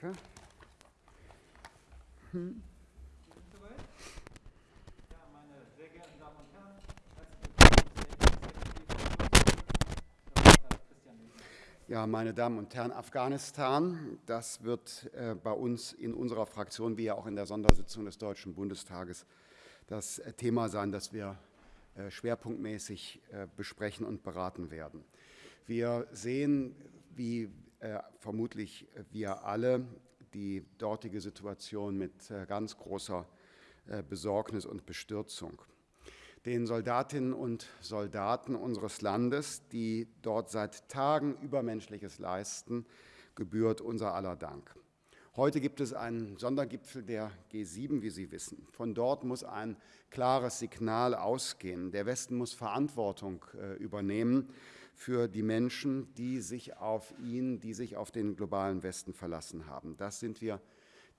Danke. Hm. Ja, meine Damen und Herren, Afghanistan, das wird äh, bei uns in unserer Fraktion, wie ja auch in der Sondersitzung des Deutschen Bundestages, das äh, Thema sein, das wir äh, schwerpunktmäßig äh, besprechen und beraten werden. Wir sehen, wie vermutlich wir alle, die dortige Situation mit äh, ganz großer Besorgnis und Bestürzung den Soldatinnen und Soldaten unseres Landes, die dort seit Tagen Übermenschliches leisten, gebührt unser aller Dank. Heute gibt es einen Sondergipfel der G7, wie Sie wissen. Von dort muss ein klares Signal ausgehen. Der Westen muss Verantwortung äh, übernehmen für die Menschen, die sich auf ihn, die sich auf den globalen Westen verlassen haben. Das sind wir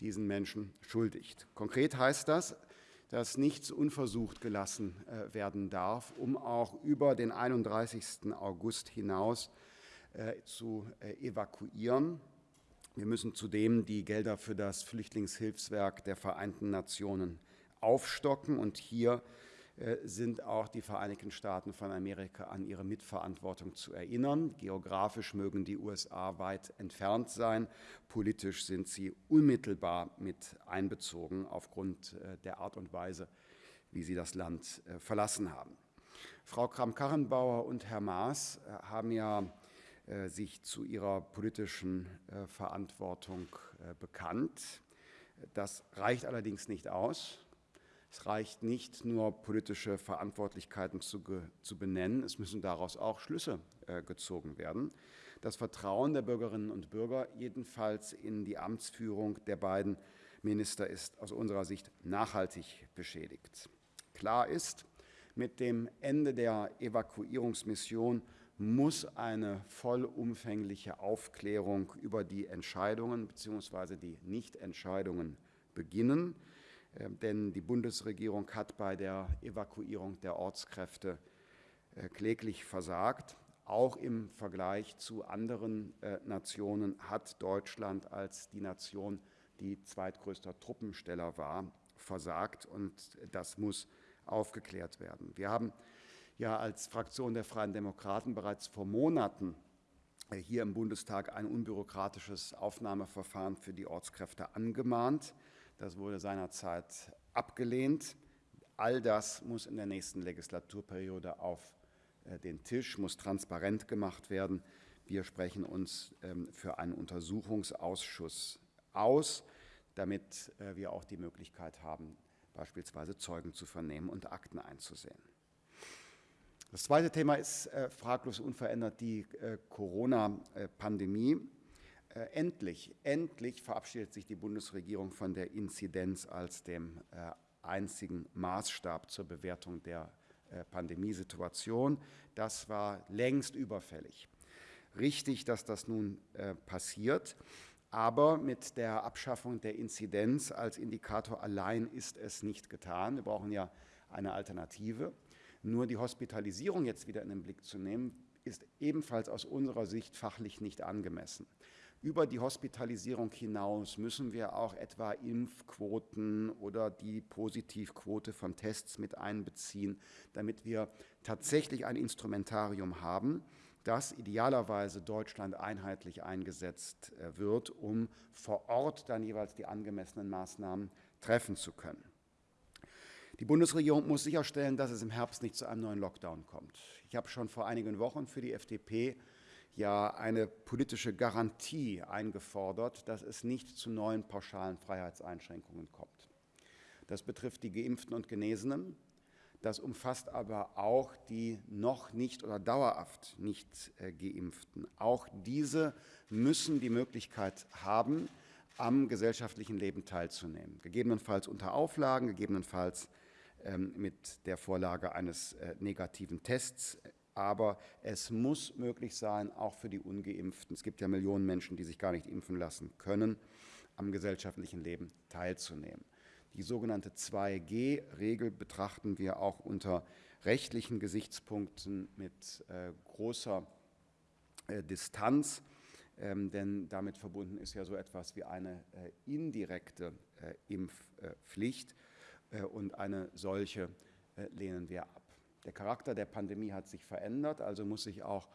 diesen Menschen schuldig. Konkret heißt das, dass nichts unversucht gelassen äh, werden darf, um auch über den 31. August hinaus äh, zu äh, evakuieren. Wir müssen zudem die Gelder für das Flüchtlingshilfswerk der Vereinten Nationen aufstocken. Und hier sind auch die Vereinigten Staaten von Amerika an ihre Mitverantwortung zu erinnern. Geografisch mögen die USA weit entfernt sein, politisch sind sie unmittelbar mit einbezogen aufgrund äh, der Art und Weise, wie sie das Land äh, verlassen haben. Frau Kramp-Karrenbauer und Herr Maas haben ja sich zu ihrer politischen Verantwortung bekannt. Das reicht allerdings nicht aus. Es reicht nicht nur, politische Verantwortlichkeiten zu, zu benennen, es müssen daraus auch Schlüsse äh, gezogen werden. Das Vertrauen der Bürgerinnen und Bürger jedenfalls in die Amtsführung der beiden Minister ist aus unserer Sicht nachhaltig beschädigt. Klar ist, mit dem Ende der Evakuierungsmission muss eine vollumfängliche Aufklärung über die Entscheidungen bzw. die Nichtentscheidungen beginnen. Ähm, denn die Bundesregierung hat bei der Evakuierung der Ortskräfte äh, kläglich versagt. Auch im Vergleich zu anderen äh, Nationen hat Deutschland als die Nation, die zweitgrößter Truppensteller war, versagt. Und das muss aufgeklärt werden. Wir haben ja als Fraktion der Freien Demokraten bereits vor Monaten äh, hier im Bundestag ein unbürokratisches Aufnahmeverfahren für die Ortskräfte angemahnt. Das wurde seinerzeit abgelehnt. All das muss in der nächsten Legislaturperiode auf äh, den Tisch, muss transparent gemacht werden. Wir sprechen uns ähm, für einen Untersuchungsausschuss aus, damit äh, wir auch die Möglichkeit haben, beispielsweise Zeugen zu vernehmen und Akten einzusehen. Das zweite Thema ist äh, fraglos unverändert die Corona-Pandemie. Äh, endlich, endlich verabschiedet sich die Bundesregierung von der Inzidenz als dem äh, einzigen Maßstab zur Bewertung der äh, Pandemiesituation. Das war längst überfällig. Richtig, dass das nun passiert. Aber mit der Abschaffung der Inzidenz als Indikator allein ist es nicht getan. Wir brauchen ja eine Alternative. Nur die Hospitalisierung jetzt wieder in den Blick zu nehmen, ist ebenfalls aus unserer Sicht fachlich nicht angemessen. Über die Hospitalisierung hinaus müssen wir auch etwa Impfquoten oder die Positivquote von Tests mit einbeziehen, damit wir tatsächlich ein Instrumentarium haben, das idealerweise Deutschland einheitlich eingesetzt äh, wird, um vor Ort dann jeweils die angemessenen Maßnahmen treffen zu können. Die Bundesregierung muss sicherstellen, dass es im Herbst nicht zu einem neuen Lockdown kommt. Ich habe schon vor einigen Wochen für die FDP ja eine politische Garantie eingefordert, dass es nicht zu neuen pauschalen Freiheitseinschränkungen kommt. Das betrifft die Geimpften und Genesenen. Das umfasst aber auch die noch nicht oder dauerhaft nicht äh, Geimpften. Auch diese müssen die Möglichkeit haben, am gesellschaftlichen Leben teilzunehmen. Gegebenenfalls unter Auflagen, gegebenenfalls ähm, mit der Vorlage eines äh, negativen Tests aber es muss möglich sein, auch für die Ungeimpften, es gibt ja Millionen Menschen, die sich gar nicht impfen lassen können, am gesellschaftlichen Leben teilzunehmen. Die sogenannte 2G-Regel betrachten wir auch unter rechtlichen Gesichtspunkten mit äh, großer äh, Distanz. ähm, denn damit verbunden ist ja so etwas wie eine äh, indirekte äh, Impfpflicht äh, und eine solche äh, lehnen wir ab. Der Charakter der Pandemie hat sich verändert, also muss sich auch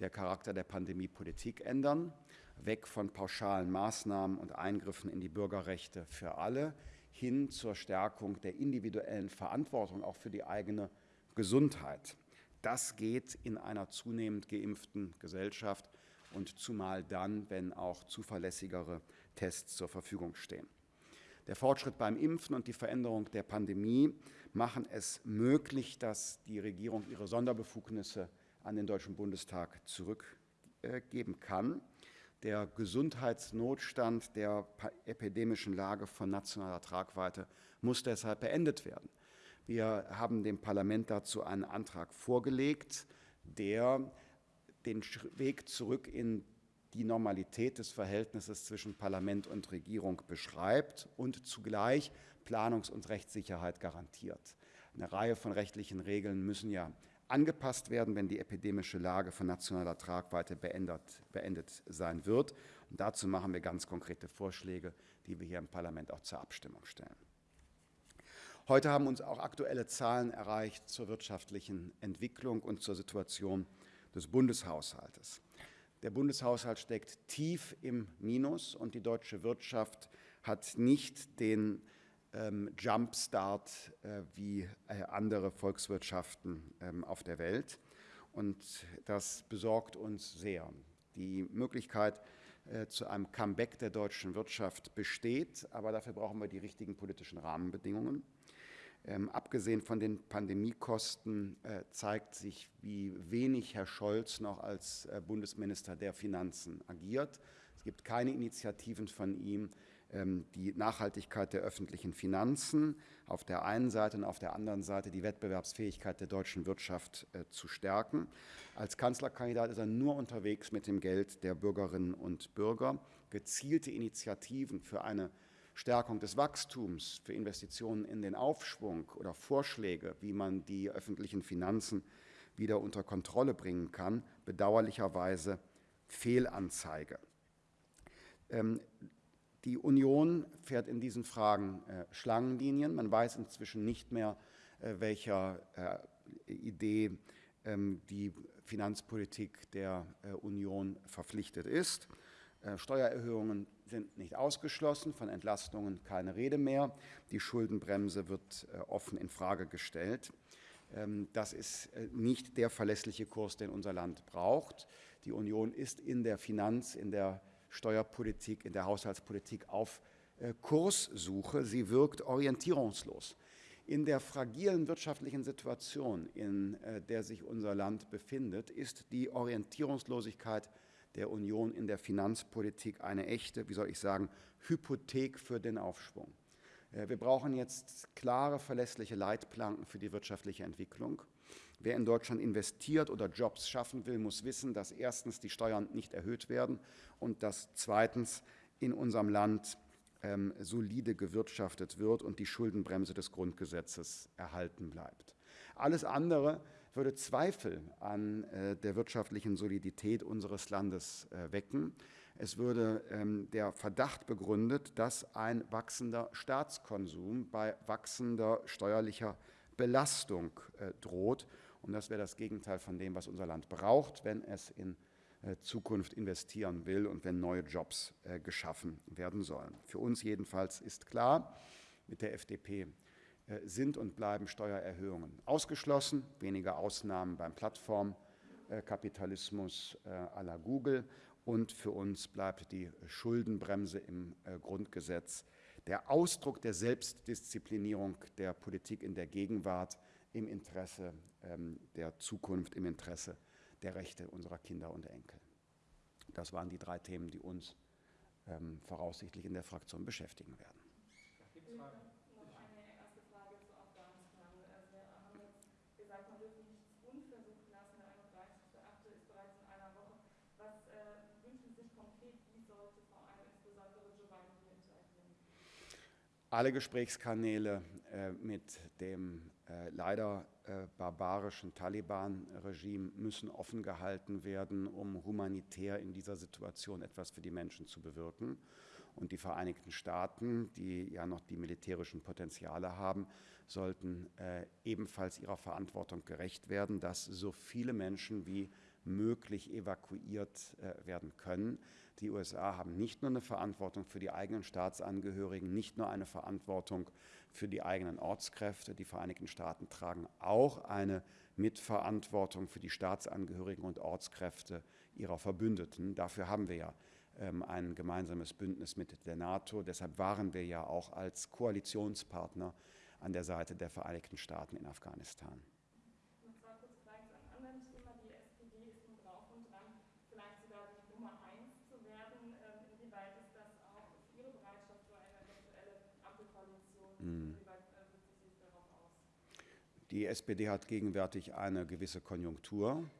der Charakter der Pandemiepolitik ändern, weg von pauschalen Maßnahmen und Eingriffen in die Bürgerrechte für alle hin zur Stärkung der individuellen Verantwortung auch für die eigene Gesundheit. Das geht in einer zunehmend geimpften Gesellschaft und zumal dann, wenn auch zuverlässigere Tests zur Verfügung stehen. Der Fortschritt beim Impfen und die Veränderung der Pandemie machen es möglich, dass die Regierung ihre Sonderbefugnisse an den Deutschen Bundestag zurückgeben kann. Der Gesundheitsnotstand der epidemischen Lage von nationaler Tragweite muss deshalb beendet werden. Wir haben dem Parlament dazu einen Antrag vorgelegt, der den Weg zurück in die Normalität des Verhältnisses zwischen Parlament und Regierung beschreibt und zugleich Planungs- und Rechtssicherheit garantiert. Eine Reihe von rechtlichen Regeln müssen ja angepasst werden, wenn die epidemische Lage von nationaler Tragweite beendet, beendet sein wird. Und dazu machen wir ganz konkrete Vorschläge, die wir hier im Parlament auch zur Abstimmung stellen. Heute haben uns auch aktuelle Zahlen erreicht zur wirtschaftlichen Entwicklung und zur Situation des Bundeshaushaltes. Der Bundeshaushalt steckt tief im Minus und die deutsche Wirtschaft hat nicht den ähm, Jumpstart äh, wie äh, andere Volkswirtschaften ähm, auf der Welt. Und das besorgt uns sehr. Die Möglichkeit äh, zu einem Comeback der deutschen Wirtschaft besteht, aber dafür brauchen wir die richtigen politischen Rahmenbedingungen. Ähm, abgesehen von den Pandemiekosten äh, zeigt sich, wie wenig Herr Scholz noch als äh, Bundesminister der Finanzen agiert. Es gibt keine Initiativen von ihm, ähm, die Nachhaltigkeit der öffentlichen Finanzen auf der einen Seite und auf der anderen Seite die Wettbewerbsfähigkeit der deutschen Wirtschaft äh, zu stärken. Als Kanzlerkandidat ist er nur unterwegs mit dem Geld der Bürgerinnen und Bürger. Gezielte Initiativen für eine Stärkung des Wachstums, für Investitionen in den Aufschwung oder Vorschläge, wie man die öffentlichen Finanzen wieder unter Kontrolle bringen kann, bedauerlicherweise Fehlanzeige. Ähm, die Union fährt in diesen Fragen äh, Schlangenlinien. Man weiß inzwischen nicht mehr, äh, welcher äh, Idee ähm, die Finanzpolitik der Union verpflichtet ist. Steuererhöhungen sind nicht ausgeschlossen, von Entlastungen keine Rede mehr. Die Schuldenbremse wird äh, offen in Frage gestellt. Ähm, das ist äh, nicht der verlässliche Kurs, den unser Land braucht. Die Union ist in der Finanz-, in der Steuerpolitik, in der Haushaltspolitik auf äh, Kurssuche. Sie wirkt orientierungslos. In der fragilen wirtschaftlichen Situation, in der sich unser Land befindet, ist die Orientierungslosigkeit der Union in der Finanzpolitik eine echte, wie soll ich sagen, Hypothek für den Aufschwung. Äh, wir brauchen jetzt klare, verlässliche Leitplanken für die wirtschaftliche Entwicklung. Wer in Deutschland investiert oder Jobs schaffen will, muss wissen, dass erstens die Steuern nicht erhöht werden und dass zweitens in unserem Land ähm, solide gewirtschaftet wird und die Schuldenbremse des Grundgesetzes erhalten bleibt. Alles andere würde Zweifel an äh, der wirtschaftlichen Solidität unseres Landes äh, wecken. Es würde ähm, der Verdacht begründet, dass ein wachsender Staatskonsum bei wachsender steuerlicher Belastung äh, droht. Und das wäre das Gegenteil von dem, was unser Land braucht, wenn es in Zukunft investieren will und wenn neue Jobs geschaffen werden sollen. Für uns jedenfalls ist klar, mit der FDP äh, sind und bleiben Steuererhöhungen ausgeschlossen, weniger Ausnahmen beim Plattformkapitalismus äh, à la Google und für uns bleibt die Schuldenbremse im äh, Grundgesetz der Ausdruck der Selbstdisziplinierung der Politik in der Gegenwart im Interesse ähm, der Zukunft, im Interesse der Rechte unserer Kinder und Enkel. Das waren die drei Themen, die uns ähm, voraussichtlich in der Fraktion beschäftigen werden. Alle Gesprächskanäle äh, mit dem äh, leider äh, barbarischen Taliban-Regime müssen offen gehalten werden, um humanitär in dieser Situation etwas für die Menschen zu bewirken. Und die Vereinigten Staaten, die ja noch die militärischen Potenziale haben, sollten äh, ebenfalls ihrer Verantwortung gerecht werden, dass so viele Menschen wie möglich evakuiert äh, werden können. Die USA haben nicht nur eine Verantwortung für die eigenen Staatsangehörigen, nicht nur eine Verantwortung für die eigenen Ortskräfte. Die Vereinigten Staaten tragen auch eine Mitverantwortung für die Staatsangehörigen und Ortskräfte ihrer Verbündeten. Dafür haben wir ja ähm, ein gemeinsames Bündnis mit der NATO. Deshalb waren wir ja auch als Koalitionspartner an der Seite der Vereinigten Staaten in Afghanistan. Die SPD hat gegenwärtig eine gewisse Konjunktur.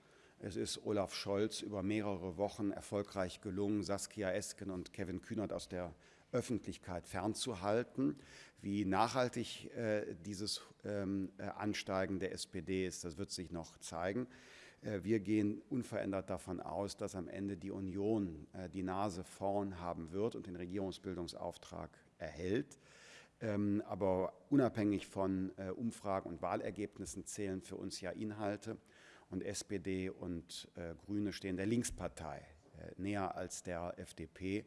Es ist Olaf Scholz über mehrere Wochen erfolgreich gelungen, Saskia Esken und Kevin Kühnert aus der Öffentlichkeit fernzuhalten. Wie nachhaltig äh, dieses ähm, äh, Ansteigen der SPD ist, das wird sich noch zeigen. Äh, wir gehen unverändert davon aus, dass am Ende die Union äh, die Nase vorn haben wird und den Regierungsbildungsauftrag erhält. Ähm, aber unabhängig von äh, Umfragen und Wahlergebnissen zählen für uns ja Inhalte. Und SPD und äh, Grüne stehen der Linkspartei äh, näher als der FDP.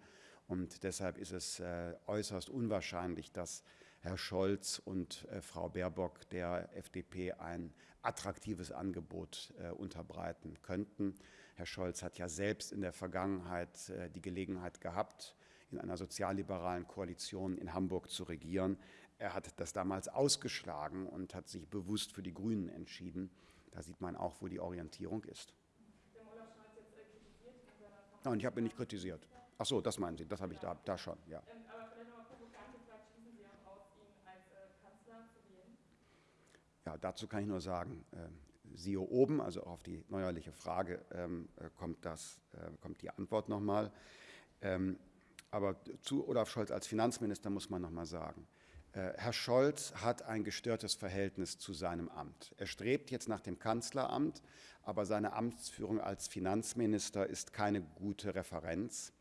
Und deshalb ist es äußerst unwahrscheinlich, dass Herr Scholz und Frau Baerbock der FDP ein attraktives Angebot unterbreiten könnten. Herr Scholz hat ja selbst in der Vergangenheit die Gelegenheit gehabt, in einer sozialliberalen Koalition in Hamburg zu regieren. Er hat das damals ausgeschlagen und hat sich bewusst für die Grünen entschieden. Da sieht man auch, wo die Orientierung ist. Nein, ich habe ihn nicht kritisiert. Ach so, das meinen Sie, das habe ich da, da schon, ja. Ja, dazu kann ich nur sagen, äh, siehe oben, also auf die neuerliche Frage ähm, äh, kommt, das, äh, kommt die Antwort nochmal. Ähm, aber zu Olaf Scholz als Finanzminister muss man noch mal sagen, äh, Herr Scholz hat ein gestörtes Verhältnis zu seinem Amt. Er strebt jetzt nach dem Kanzleramt, aber seine Amtsführung als Finanzminister ist keine gute Referenz.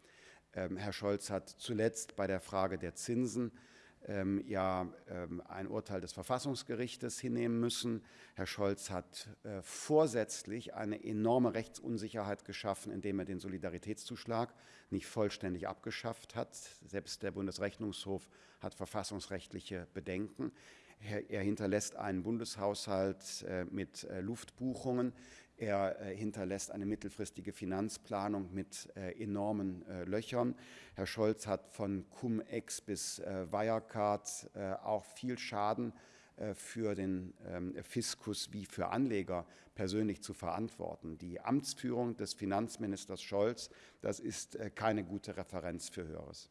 Ähm, Herr Scholz hat zuletzt bei der Frage der Zinsen ähm, ja ähm, ein Urteil des Verfassungsgerichtes hinnehmen müssen. Herr Scholz hat äh, vorsätzlich eine enorme Rechtsunsicherheit geschaffen, indem er den Solidaritätszuschlag nicht vollständig abgeschafft hat. Selbst der Bundesrechnungshof hat verfassungsrechtliche Bedenken. Er, er hinterlässt einen Bundeshaushalt äh, mit äh, Luftbuchungen. Er äh, hinterlässt eine mittelfristige Finanzplanung mit äh, enormen äh, Löchern. Herr Scholz hat von Cum-Ex bis Wirecard auch viel Schaden für den ähm, Fiskus wie für Anleger persönlich zu verantworten. Die Amtsführung des Finanzministers Scholz, das ist keine gute Referenz für Höheres.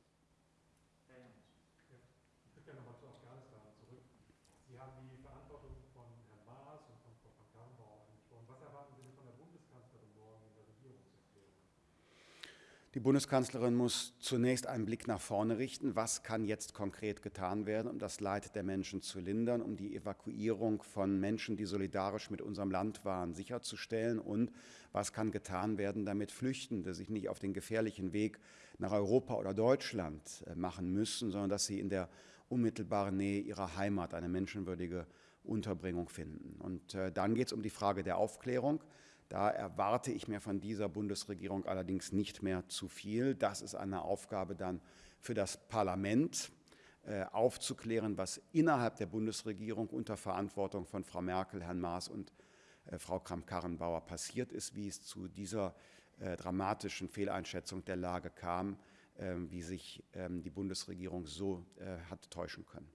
Die Bundeskanzlerin muss zunächst einen Blick nach vorne richten. Was kann jetzt konkret getan werden, um das Leid der Menschen zu lindern, um die Evakuierung von Menschen, die solidarisch mit unserem Land waren, sicherzustellen? Und was kann getan werden, damit Flüchtende sich nicht auf den gefährlichen Weg nach Europa oder Deutschland äh, machen müssen, sondern dass sie in der unmittelbaren Nähe ihrer Heimat eine menschenwürdige Unterbringung finden? Und äh, dann geht es um die Frage der Aufklärung. Da erwarte ich mir von dieser Bundesregierung allerdings nicht mehr zu viel. Das ist eine Aufgabe dann für das Parlament, äh, aufzuklären, was innerhalb der Bundesregierung unter Verantwortung von Frau Merkel, Herrn Maas und äh, Frau Kramp-Karrenbauer passiert ist, wie es zu dieser äh, dramatischen Fehleinschätzung der Lage kam, wie sich ähm, die Bundesregierung so hat täuschen können.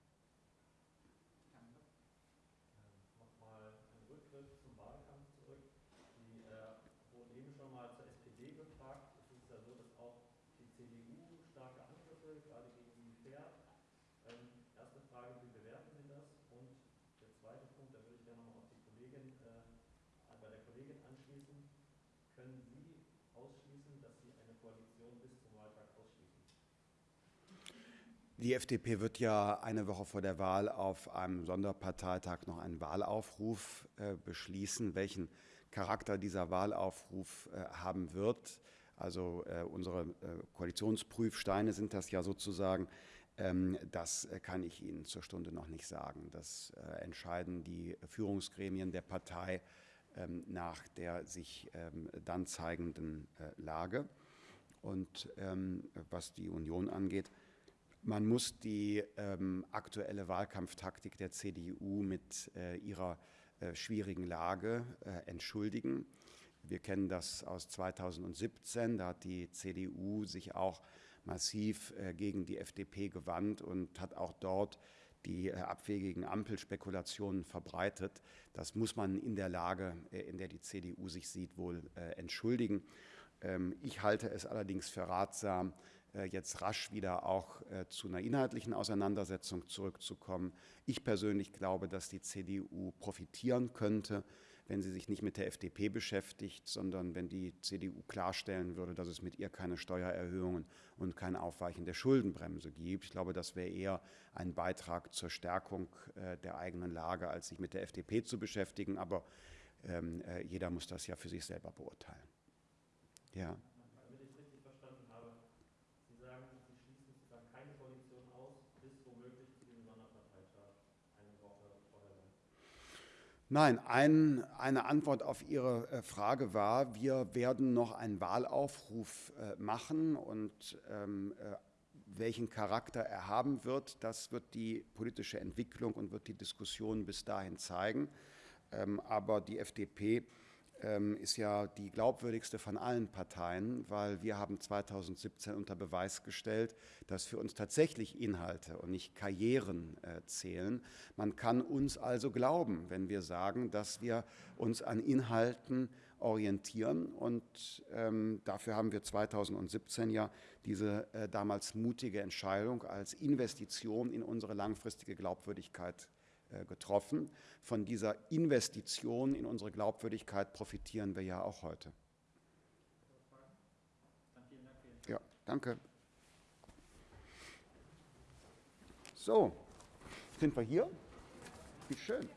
können Sie ausschließen, dass Sie eine Koalition bis zum Wahltag ausschließen? Die FDP wird ja eine Woche vor der Wahl auf einem Sonderparteitag noch einen Wahlaufruf äh, beschließen, welchen Charakter dieser Wahlaufruf äh, haben wird. Also äh, unsere äh, Koalitionsprüfsteine sind das ja sozusagen. Ähm, das äh, kann ich Ihnen zur Stunde noch nicht sagen. Das äh, entscheiden die Führungsgremien der Partei nach der sich ähm, dann zeigenden Lage. Und was die Union angeht, man muss die ähm, aktuelle Wahlkampftaktik der CDU mit äh, ihrer äh, schwierigen Lage äh, entschuldigen. Wir kennen das aus 2017, da hat die CDU sich auch massiv äh, gegen die FDP gewandt und hat auch dort die äh, abwegigen Ampelspekulationen verbreitet. Das muss man in der Lage, äh, in der die CDU sich sieht, wohl entschuldigen. Ähm, ich halte es allerdings für ratsam, äh, jetzt rasch wieder auch äh, zu einer inhaltlichen Auseinandersetzung zurückzukommen. Ich persönlich glaube, dass die CDU profitieren könnte, wenn sie sich nicht mit der FDP beschäftigt, sondern wenn die CDU klarstellen würde, dass es mit ihr keine Steuererhöhungen und kein Aufweichen der Schuldenbremse gibt. Ich glaube, das wäre eher ein Beitrag zur Stärkung äh, der eigenen Lage, als sich mit der FDP zu beschäftigen. Aber ähm, jeder muss das ja für sich selber beurteilen. Ja. Nein, ein, eine Antwort auf Ihre äh, Frage war, wir werden noch einen Wahlaufruf äh, machen und ähm, äh, welchen Charakter er haben wird, das wird die politische Entwicklung und wird die Diskussion bis dahin zeigen. Ähm, aber die FDP ähm, ist ja die glaubwürdigste von allen Parteien, weil wir haben 2017 unter Beweis gestellt, dass für uns tatsächlich Inhalte und nicht Karrieren äh, zählen. Man kann uns also glauben, wenn wir sagen, dass wir uns an Inhalten orientieren. Und ähm, dafür haben wir 2017 ja diese äh, damals mutige Entscheidung als Investition in unsere langfristige Glaubwürdigkeit getroffen. Von dieser Investition in unsere Glaubwürdigkeit profitieren wir ja auch heute. Ja, danke. So, sind wir hier? Wie schön.